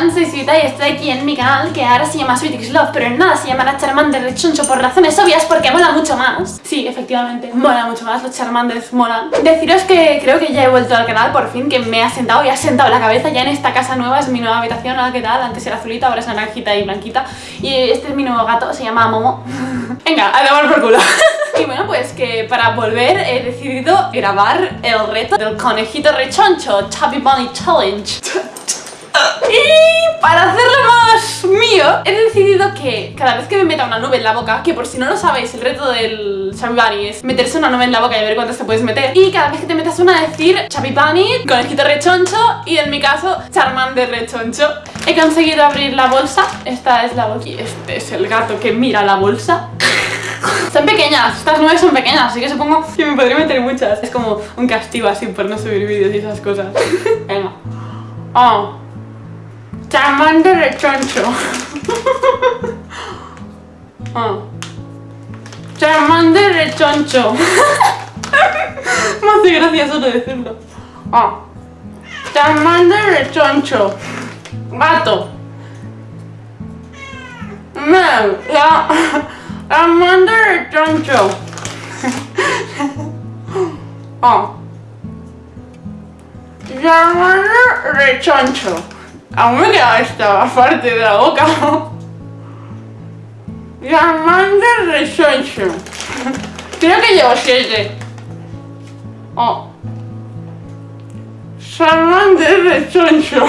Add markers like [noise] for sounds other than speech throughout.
Hola, soy Suita y estoy aquí en mi canal que ahora se llama Sweetix Love, pero en nada se llamará Charmander Rechoncho por razones obvias porque mola mucho más. Sí, efectivamente, mola mucho más, los Charmanders molan. Deciros que creo que ya he vuelto al canal por fin, que me ha sentado y ha sentado la cabeza ya en esta casa nueva, es mi nueva habitación, hola, ¿qué tal? Antes era azulita, ahora es naranjita y blanquita. Y este es mi nuevo gato, se llama Momo. [laughs] Venga, a tomar por culo. [laughs] Y bueno, pues que para volver he decidido grabar el reto del conejito rechoncho, Chubby Bunny Challenge. [laughs] Y para hacerlo más mío, he decidido que cada vez que me meta una nube en la boca, que por si no lo sabéis, el reto del Bunny es meterse una nube en la boca y ver cuántas te puedes meter. Y cada vez que te metas una, decir Bunny, conejito rechoncho y en mi caso, Charmander rechoncho. He conseguido abrir la bolsa, esta es la bolsa y este es el gato que mira la bolsa. [laughs] Son pequeñas, estas nubes son pequeñas, así que supongo que me podría meter muchas. Es como un castigo así por no subir vídeos y esas cosas. [laughs] Venga. Oh. Charmander rechoncho. Oh. [laughs] Charmander rechoncho. Me hace gracia solo decirlo. Oh. Charmander rechoncho. Gato. No, rechoncho. Oh. [laughs] Charmander rechoncho. Aún me queda esta parte de la boca. Charmander rechoncho. Creo que llevo siete. Oh. Charmander rechoncho.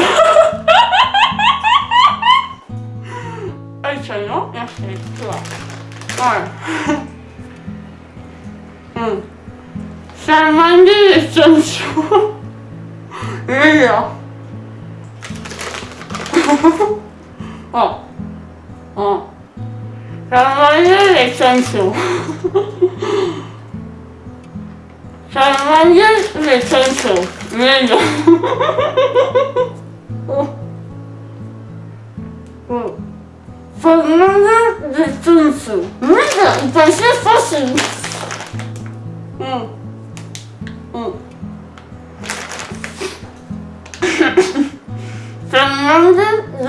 Hecho, ¿no? Ya sé, [laughs] tú va. Vale. Mm. Charmander rechoncho. Mira. Oh. Oh. Charmander rechoncho. Charmander rechoncho. Mira. Oh. Oh. Fernanda de Tunso. Mira, parecía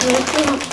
Mm-hmm.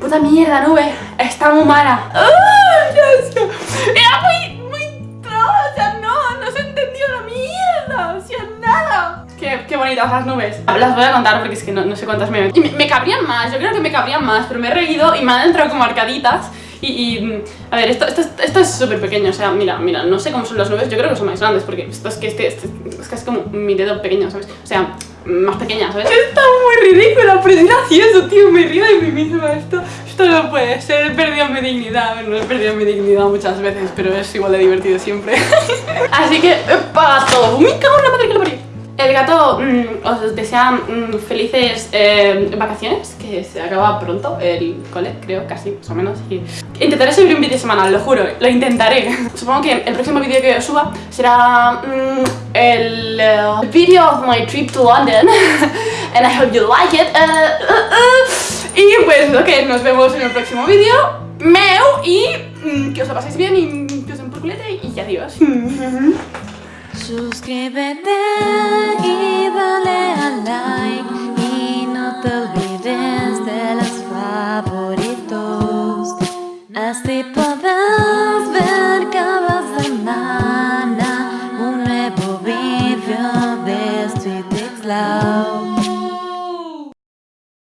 Puta mierda, nube, está muy mala. Era Qué, qué bonitas las nubes. Las voy a contar porque es que no, no sé cuántas me... Y me, me cabrían más, yo creo que me cabrían más, pero me he reído y me han entrado como arcaditas. Y, y, a ver, esto, esto, esto es súper pequeño, o sea, mira, mira, no sé cómo son las nubes, yo creo que son más grandes, porque esto es que este, este es casi como mi dedo pequeño, ¿sabes? O sea, más pequeña, ¿sabes? Está muy ridículo, pero es gracioso, tío, me río de mí misma, esto, esto no puede ser, he perdido mi dignidad, no he perdido mi dignidad muchas veces, pero es igual de divertido siempre. [laughs] Así que, para todo, me cago en la madre que lo. El gato mm, os desea mm, felices eh, vacaciones, que se acaba pronto el cole, creo, casi, más o menos. Intentaré subir un vídeo semanal, lo juro, lo intentaré. [laughs] Supongo que el próximo vídeo que suba será mm, el uh, video of my trip to London, [laughs] and I hope you like it. Uh, Y pues que nos vemos en el próximo vídeo. Meu y que os lo paséis bien y que os den por culete y adiós. [laughs] Suscríbete y dale a like y no te olvides de los favoritos. Así podrás